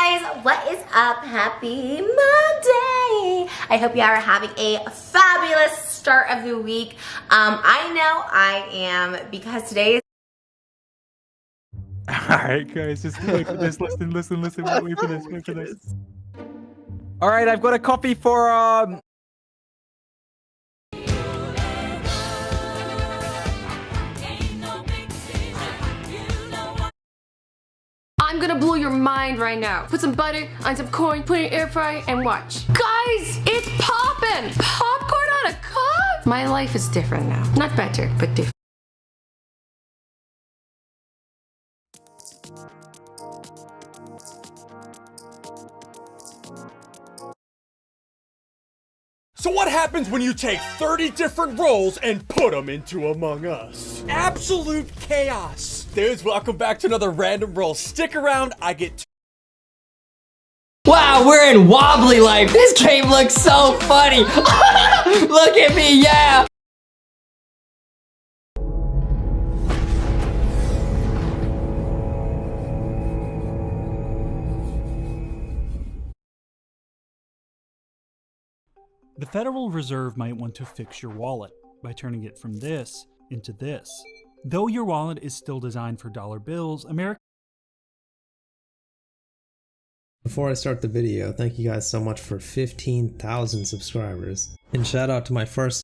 guys, what is up? Happy Monday! I hope you are having a fabulous start of the week. Um, I know I am because today is Alright guys, just wait for this, listen, listen, listen, wait, for this, wait for this. Alright, I've got a copy for um I'm gonna blow your mind right now. Put some butter on some corn, put it in air fryer, and watch. Guys, it's popping! Popcorn on a cob? My life is different now. Not better, but different. So what happens when you take 30 different roles and put them into Among Us? Absolute chaos. Dudes, welcome back to another random roll. Stick around, I get Wow, we're in wobbly life. This game looks so funny. Look at me, yeah. The Federal Reserve might want to fix your wallet by turning it from this into this. Though your wallet is still designed for dollar bills, America Before I start the video, thank you guys so much for 15,000 subscribers. And shout out to my first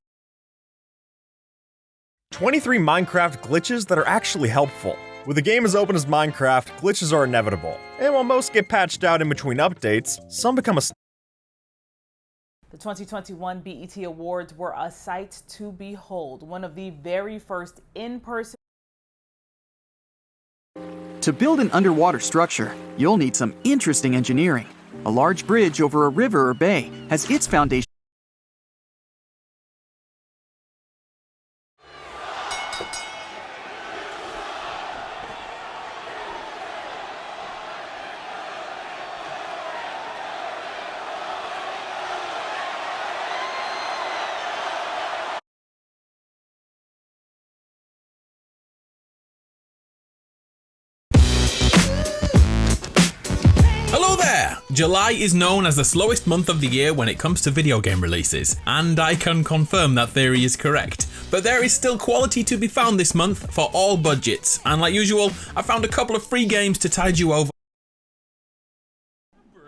23 Minecraft glitches that are actually helpful. With a game as open as Minecraft, glitches are inevitable. And while most get patched out in between updates, some become a The 2021 BET Awards were a sight to behold, one of the very first in-person To build an underwater structure, you'll need some interesting engineering. A large bridge over a river or bay has its foundation there! July is known as the slowest month of the year when it comes to video game releases, and I can confirm that theory is correct. But there is still quality to be found this month for all budgets, and like usual, I found a couple of free games to tide you over.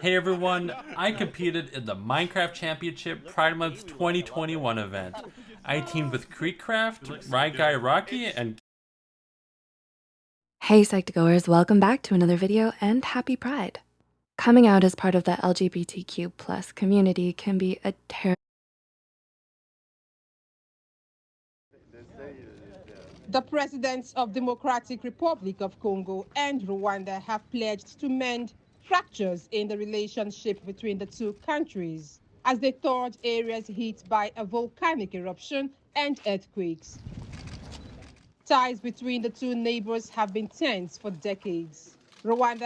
Hey everyone, I competed in the Minecraft Championship Pride Month 2021 event. I teamed with Creekcraft, Right Guy Rocky, and Hey Psych2Goers, welcome back to another video and happy Pride. Coming out as part of the LGBTQ plus community can be a terrible The presidents of Democratic Republic of Congo and Rwanda have pledged to mend fractures in the relationship between the two countries as they thought areas hit by a volcanic eruption and earthquakes. Ties between the two neighbors have been tense for decades. Rwanda